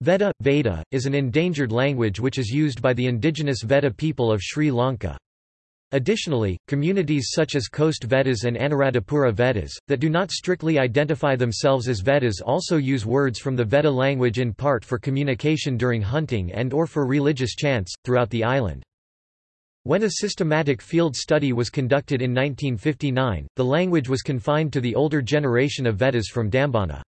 Veda, Veda, is an endangered language which is used by the indigenous Veda people of Sri Lanka. Additionally, communities such as Coast Vedas and Anuradhapura Vedas, that do not strictly identify themselves as Vedas also use words from the Veda language in part for communication during hunting and or for religious chants, throughout the island. When a systematic field study was conducted in 1959, the language was confined to the older generation of Vedas from Dambana.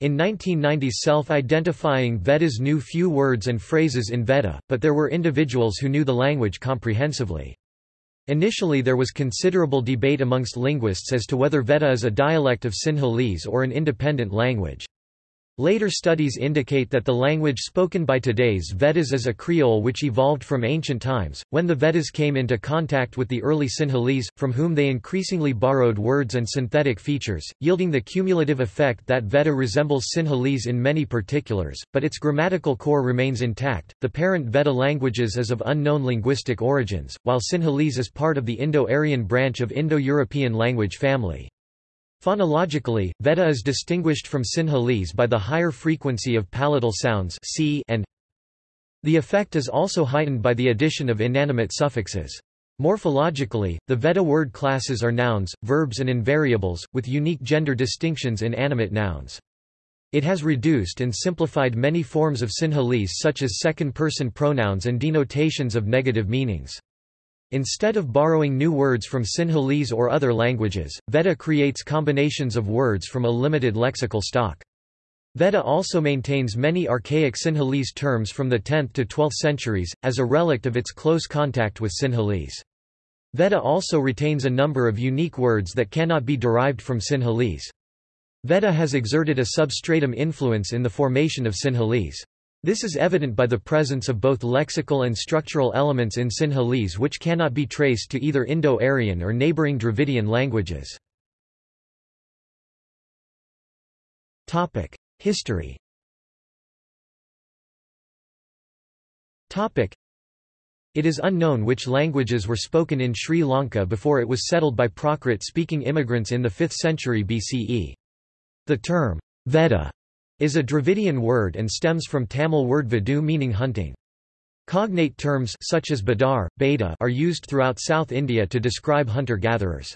In 1990 self-identifying Vedas knew few words and phrases in Veda, but there were individuals who knew the language comprehensively. Initially there was considerable debate amongst linguists as to whether Veda is a dialect of Sinhalese or an independent language. Later studies indicate that the language spoken by today's Vedas is a Creole which evolved from ancient times, when the Vedas came into contact with the early Sinhalese, from whom they increasingly borrowed words and synthetic features, yielding the cumulative effect that Veda resembles Sinhalese in many particulars, but its grammatical core remains intact. The parent Veda languages is of unknown linguistic origins, while Sinhalese is part of the Indo-Aryan branch of Indo-European language family. Phonologically, Veda is distinguished from Sinhalese by the higher frequency of palatal sounds c and the effect is also heightened by the addition of inanimate suffixes. Morphologically, the Veda word classes are nouns, verbs and invariables, with unique gender distinctions in animate nouns. It has reduced and simplified many forms of Sinhalese such as second-person pronouns and denotations of negative meanings. Instead of borrowing new words from Sinhalese or other languages, Veda creates combinations of words from a limited lexical stock. Veda also maintains many archaic Sinhalese terms from the 10th to 12th centuries, as a relict of its close contact with Sinhalese. Veda also retains a number of unique words that cannot be derived from Sinhalese. Veda has exerted a substratum influence in the formation of Sinhalese. This is evident by the presence of both lexical and structural elements in Sinhalese which cannot be traced to either Indo-Aryan or neighboring Dravidian languages. History It is unknown which languages were spoken in Sri Lanka before it was settled by Prakrit-speaking immigrants in the 5th century BCE. The term, Veda, is a Dravidian word and stems from Tamil word vadu meaning hunting. Cognate terms such as badar, beta are used throughout South India to describe hunter-gatherers.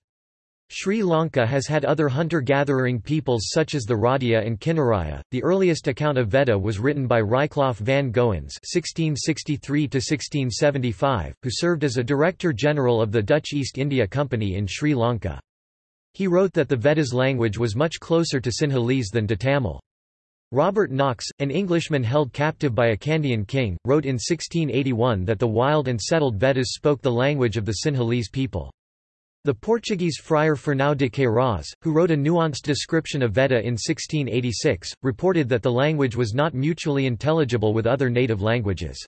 Sri Lanka has had other hunter-gathering peoples such as the Rodiya and Kinnaraya. The earliest account of Veda was written by Rijcklof van Goens (1663–1675), who served as a Director General of the Dutch East India Company in Sri Lanka. He wrote that the Vedas language was much closer to Sinhalese than to Tamil. Robert Knox, an Englishman held captive by a Kandyan king, wrote in 1681 that the wild and settled Vedas spoke the language of the Sinhalese people. The Portuguese friar Fernão de Queiroz, who wrote a nuanced description of Veda in 1686, reported that the language was not mutually intelligible with other native languages.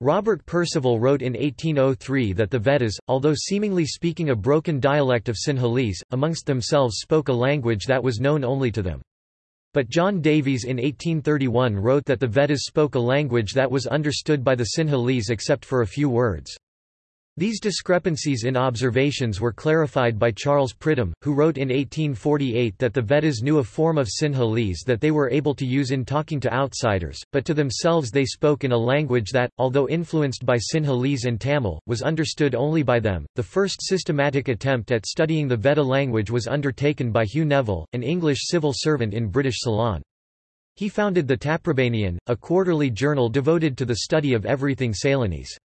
Robert Percival wrote in 1803 that the Vedas, although seemingly speaking a broken dialect of Sinhalese, amongst themselves spoke a language that was known only to them. But John Davies in 1831 wrote that the Vedas spoke a language that was understood by the Sinhalese except for a few words. These discrepancies in observations were clarified by Charles Pridham, who wrote in 1848 that the Vedas knew a form of Sinhalese that they were able to use in talking to outsiders, but to themselves they spoke in a language that, although influenced by Sinhalese and Tamil, was understood only by them. The first systematic attempt at studying the Veda language was undertaken by Hugh Neville, an English civil servant in British Ceylon. He founded the Taprobanian, a quarterly journal devoted to the study of everything Ceylonese.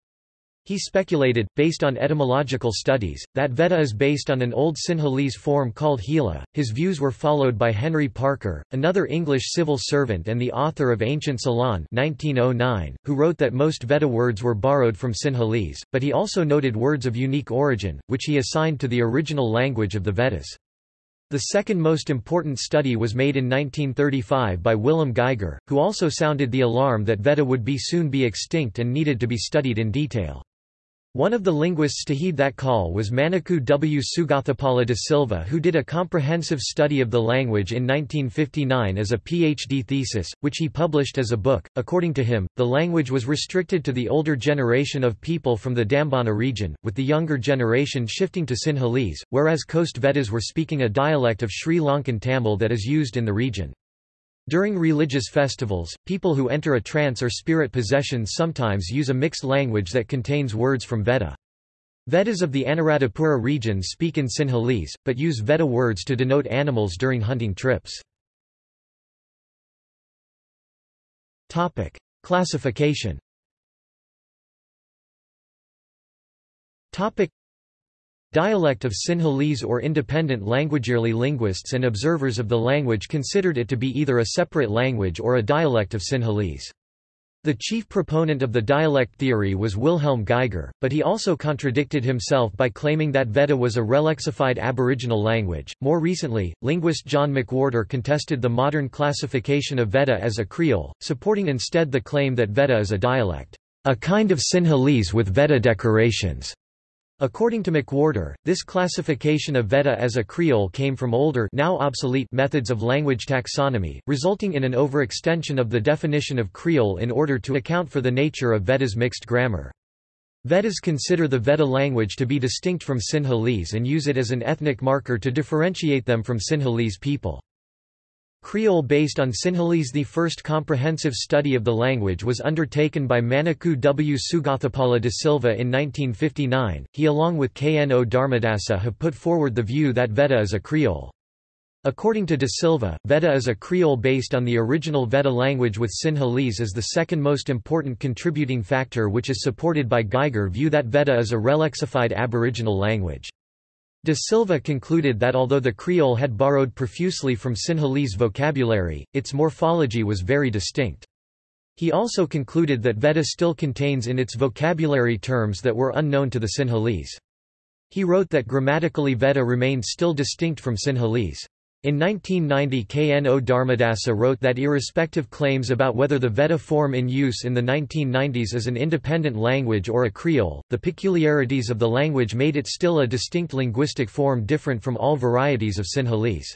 He speculated, based on etymological studies, that Veda is based on an old Sinhalese form called Hela. His views were followed by Henry Parker, another English civil servant and the author of Ancient Ceylon 1909, who wrote that most Veda words were borrowed from Sinhalese, but he also noted words of unique origin, which he assigned to the original language of the Vedas. The second most important study was made in 1935 by Wilhelm Geiger, who also sounded the alarm that Veda would be soon be extinct and needed to be studied in detail. One of the linguists to heed that call was Maniku W. Sugathapala de Silva who did a comprehensive study of the language in 1959 as a PhD thesis, which he published as a book. According to him, the language was restricted to the older generation of people from the Dambana region, with the younger generation shifting to Sinhalese, whereas Coast Vedas were speaking a dialect of Sri Lankan Tamil that is used in the region. During religious festivals, people who enter a trance or spirit possession sometimes use a mixed language that contains words from Veda. Vedas of the Anuradhapura region speak in Sinhalese, but use Veda words to denote animals during hunting trips. Classification Dialect of Sinhalese or independent languagearly linguists and observers of the language considered it to be either a separate language or a dialect of Sinhalese. The chief proponent of the dialect theory was Wilhelm Geiger, but he also contradicted himself by claiming that Veda was a relexified Aboriginal language. More recently, linguist John McWhorter contested the modern classification of Veda as a Creole, supporting instead the claim that Veda is a dialect, a kind of Sinhalese with Veda decorations. According to McWhorter, this classification of Veda as a Creole came from older now obsolete methods of language taxonomy, resulting in an overextension of the definition of Creole in order to account for the nature of Veda's mixed grammar. Vedas consider the Veda language to be distinct from Sinhalese and use it as an ethnic marker to differentiate them from Sinhalese people. Creole based on Sinhalese The first comprehensive study of the language was undertaken by Manickoo W. Sugathapala de Silva in 1959. He along with K. N. O. Dharmadasa have put forward the view that Veda is a Creole. According to De Silva, Veda is a Creole based on the original Veda language with Sinhalese as the second most important contributing factor which is supported by Geiger view that Veda is a relexified Aboriginal language. De Silva concluded that although the Creole had borrowed profusely from Sinhalese vocabulary, its morphology was very distinct. He also concluded that Veda still contains in its vocabulary terms that were unknown to the Sinhalese. He wrote that grammatically Veda remained still distinct from Sinhalese. In 1990 K. N. O. Dharmadasa wrote that irrespective claims about whether the Veda form in use in the 1990s is an independent language or a Creole, the peculiarities of the language made it still a distinct linguistic form different from all varieties of Sinhalese.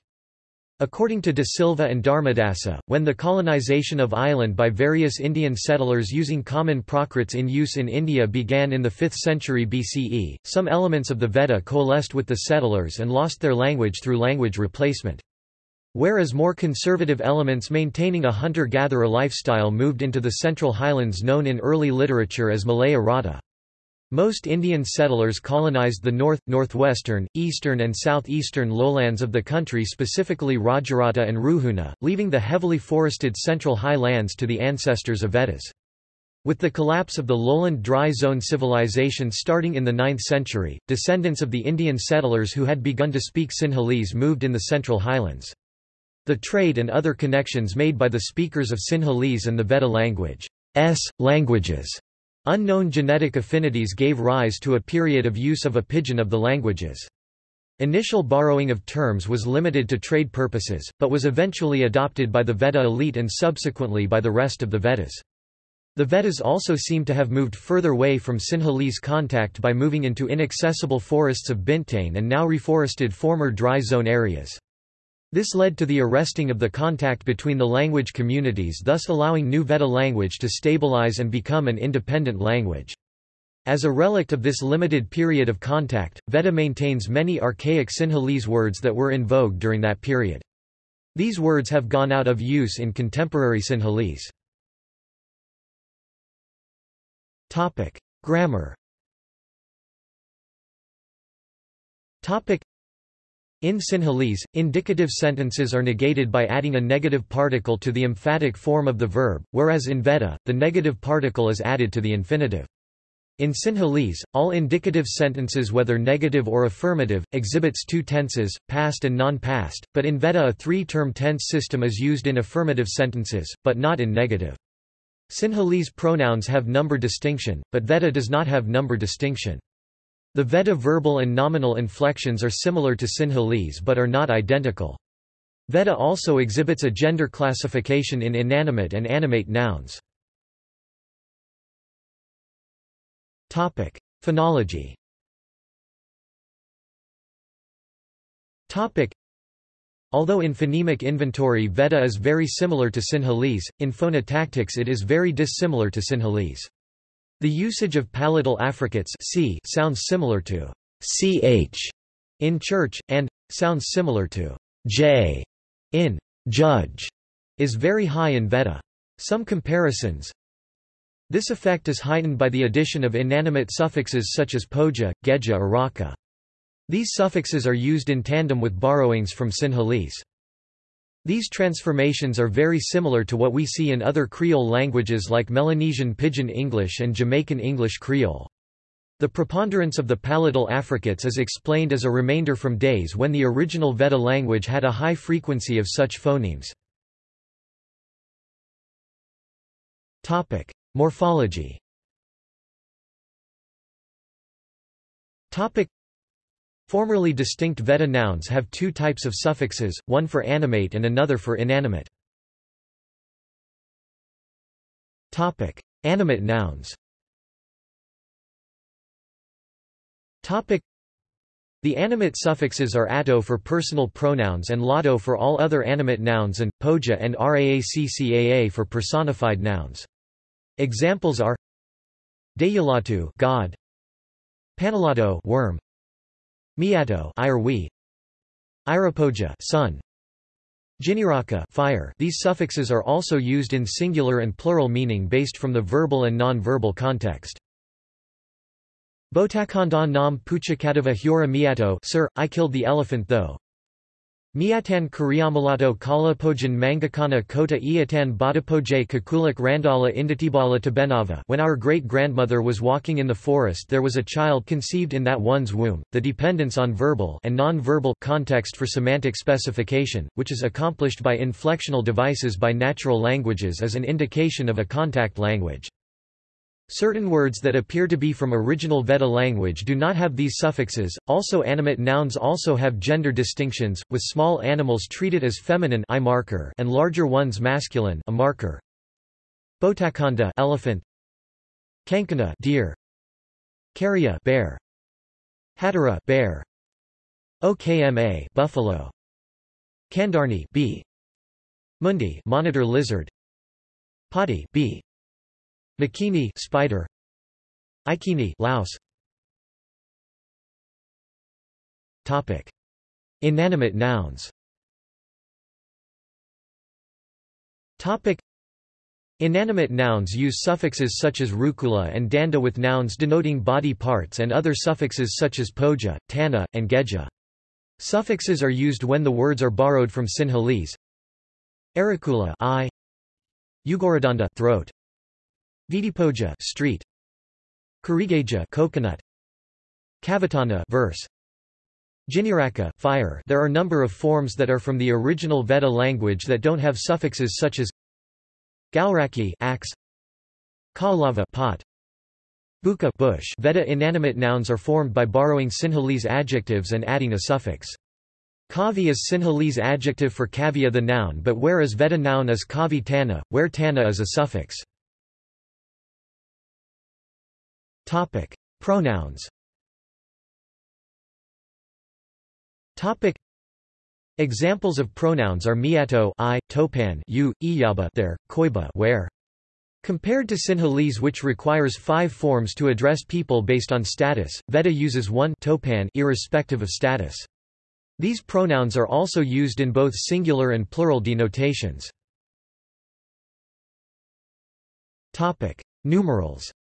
According to De Silva and Dharmadasa, when the colonization of island by various Indian settlers using common Prakrits in use in India began in the 5th century BCE, some elements of the Veda coalesced with the settlers and lost their language through language replacement. Whereas more conservative elements maintaining a hunter-gatherer lifestyle moved into the central highlands known in early literature as Malaya Rata. Most Indian settlers colonized the north, northwestern, eastern and southeastern lowlands of the country specifically Rajarata and Ruhuna, leaving the heavily forested central highlands to the ancestors of Vedas. With the collapse of the lowland dry zone civilization starting in the 9th century, descendants of the Indian settlers who had begun to speak Sinhalese moved in the central highlands. The trade and other connections made by the speakers of Sinhalese and the Veda language S. languages Unknown genetic affinities gave rise to a period of use of a pidgin of the languages. Initial borrowing of terms was limited to trade purposes, but was eventually adopted by the Veda elite and subsequently by the rest of the Vedas. The Vedas also seem to have moved further away from Sinhalese contact by moving into inaccessible forests of Bintenne and now reforested former dry zone areas. This led to the arresting of the contact between the language communities thus allowing New Veda language to stabilize and become an independent language. As a relict of this limited period of contact, Veda maintains many archaic Sinhalese words that were in vogue during that period. These words have gone out of use in contemporary Sinhalese. Grammar in Sinhalese, indicative sentences are negated by adding a negative particle to the emphatic form of the verb, whereas in Veda, the negative particle is added to the infinitive. In Sinhalese, all indicative sentences whether negative or affirmative, exhibits two tenses, past and non-past, but in Veda a three-term tense system is used in affirmative sentences, but not in negative. Sinhalese pronouns have number distinction, but Veda does not have number distinction. The Veda verbal and nominal inflections are similar to Sinhalese but are not identical. Veda also exhibits a gender classification in inanimate and animate nouns. Phonology Although in phonemic inventory Veda is very similar to Sinhalese, in phonotactics it is very dissimilar to Sinhalese. The usage of palatal affricates c sounds similar to ch in church, and sounds similar to j in judge is very high in Veda. Some comparisons This effect is heightened by the addition of inanimate suffixes such as poja, geja or raka. These suffixes are used in tandem with borrowings from Sinhalese. These transformations are very similar to what we see in other Creole languages like Melanesian Pidgin English and Jamaican English Creole. The preponderance of the palatal affricates is explained as a remainder from days when the original Veda language had a high frequency of such phonemes. Morphology Formerly distinct Veda nouns have two types of suffixes, one for animate and another for inanimate. Topic: Animate nouns. The animate suffixes are ato for personal pronouns and lato for all other animate nouns and, poja and raaccaa for personified nouns. Examples are Deyalatu God, Panalato worm, Miato Irwe, Irapoja sun, Jiniraka fire. These suffixes are also used in singular and plural meaning based from the verbal and non-verbal context. Botakonda nam puchakadava hura miato Sir, I killed the elephant though. Miatan Kuriamalato Kala Pojan Mangakana Kota Iatan Badapoje Kakulak Randala Indatibala Tabenava When our great-grandmother was walking in the forest there was a child conceived in that one's womb, the dependence on verbal and non-verbal context for semantic specification, which is accomplished by inflectional devices by natural languages is an indication of a contact language. Certain words that appear to be from original Veda language do not have these suffixes. Also animate nouns also have gender distinctions, with small animals treated as feminine I marker and larger ones masculine a marker. Botakonda elephant. Kankana deer. Karya bear. Hatara bear. Okma buffalo. Kandarni bee. Mundi monitor lizard. Pati bee. Makini spider. Ikini louse. Topic. Inanimate nouns. Topic. Inanimate nouns use suffixes such as rukula and danda with nouns denoting body parts and other suffixes such as poja, tana, and geja. Suffixes are used when the words are borrowed from Sinhalese. Arakula eye, Ugoradanda throat, Vidipoja street. Karigeja coconut. Kavatana verse. Jiniraka fire. There are number of forms that are from the original Veda language that don't have suffixes such as Gauraki axe. Kaulava pot. Buka bush. Veda inanimate nouns are formed by borrowing Sinhalese adjectives and adding a suffix. Kavi is Sinhalese adjective for kavya the noun but whereas Veda noun is kavi tana, where tana is a suffix. Topic: Pronouns. Topic: Examples of pronouns are miato I, topan you, iyaba there, koiba where. Compared to Sinhalese which requires five forms to address people based on status, Veda uses one topan irrespective of status. These pronouns are also used in both singular and plural denotations. Topic: Numerals.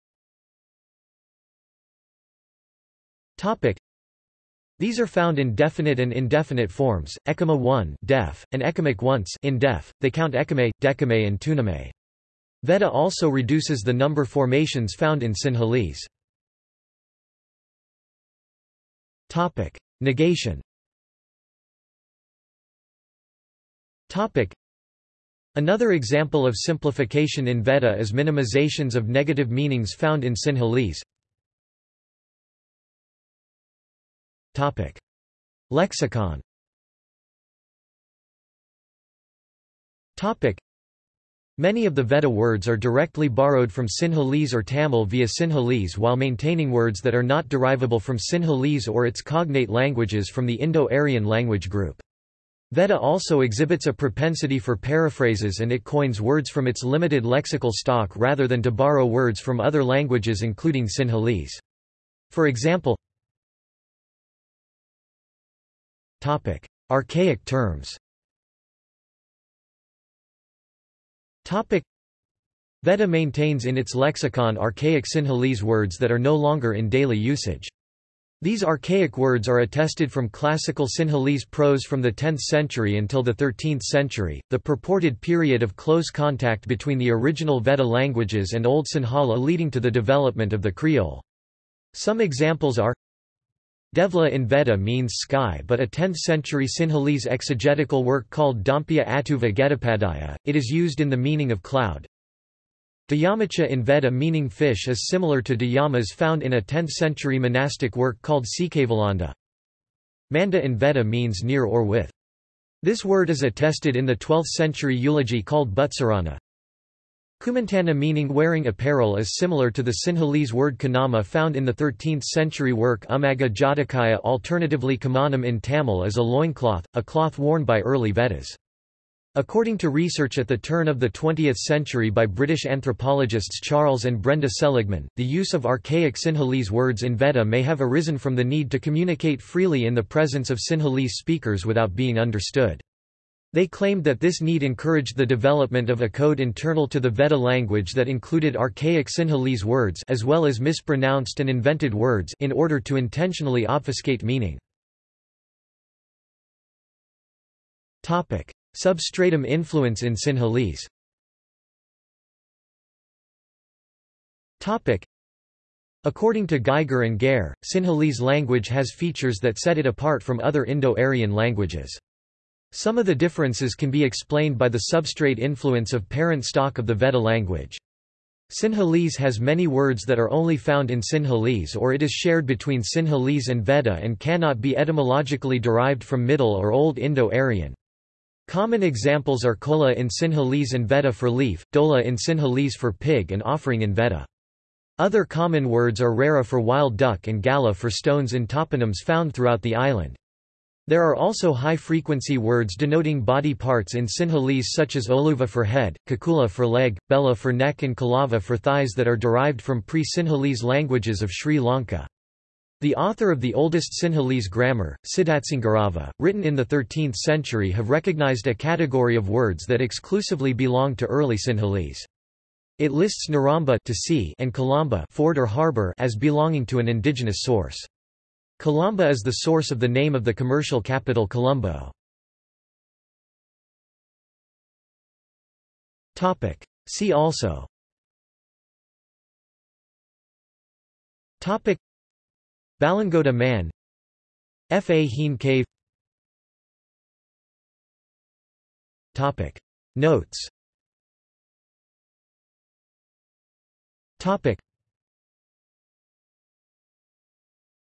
Topic. These are found in definite and indefinite forms, ekama 1 def, and ekamic once in def. They count ekame, decame and tuname. Veda also reduces the number formations found in Sinhalese. Topic. Negation Topic. Another example of simplification in Veda is minimizations of negative meanings found in Sinhalese. Topic. Lexicon Topic. Many of the Veda words are directly borrowed from Sinhalese or Tamil via Sinhalese while maintaining words that are not derivable from Sinhalese or its cognate languages from the Indo-Aryan language group. Veda also exhibits a propensity for paraphrases and it coins words from its limited lexical stock rather than to borrow words from other languages including Sinhalese. For example, Topic: Archaic terms. Topic. Veda maintains in its lexicon archaic Sinhalese words that are no longer in daily usage. These archaic words are attested from classical Sinhalese prose from the 10th century until the 13th century, the purported period of close contact between the original Veda languages and Old Sinhala leading to the development of the Creole. Some examples are Devla in Veda means sky but a 10th-century Sinhalese exegetical work called Dhampiya Atuva Getapadaya, it is used in the meaning of cloud. Dhyamacha in Veda meaning fish is similar to Dhyamas found in a 10th-century monastic work called Sikhavalanda. Manda in Veda means near or with. This word is attested in the 12th-century eulogy called Butsarana. Kumantana meaning wearing apparel is similar to the Sinhalese word kanama found in the 13th-century work Umaga Jatakaya alternatively kamanam in Tamil is a loincloth, a cloth worn by early Vedas. According to research at the turn of the 20th century by British anthropologists Charles and Brenda Seligman, the use of archaic Sinhalese words in Veda may have arisen from the need to communicate freely in the presence of Sinhalese speakers without being understood. They claimed that this need encouraged the development of a code internal to the Veda language that included archaic Sinhalese words as well as mispronounced and invented words in order to intentionally obfuscate meaning. Topic: Substratum influence in Sinhalese Topic: According to Geiger and Gair, Sinhalese language has features that set it apart from other Indo-Aryan languages. Some of the differences can be explained by the substrate influence of parent stock of the Veda language. Sinhalese has many words that are only found in Sinhalese or it is shared between Sinhalese and Veda and cannot be etymologically derived from Middle or Old Indo-Aryan. Common examples are kola in Sinhalese and Veda for leaf, dola in Sinhalese for pig and offering in Veda. Other common words are rara for wild duck and gala for stones in toponyms found throughout the island. There are also high-frequency words denoting body parts in Sinhalese such as oluva for head, kakula for leg, bella for neck and kalava for thighs that are derived from pre-Sinhalese languages of Sri Lanka. The author of the oldest Sinhalese grammar, Sidatsangarava, written in the 13th century have recognized a category of words that exclusively belong to early Sinhalese. It lists Naramba to sea and Kalamba ford or harbor as belonging to an indigenous source. Kalamba is the source of the name of the commercial capital Colombo. See also Balangoda man Fa Hien Cave Topic. Notes Topic.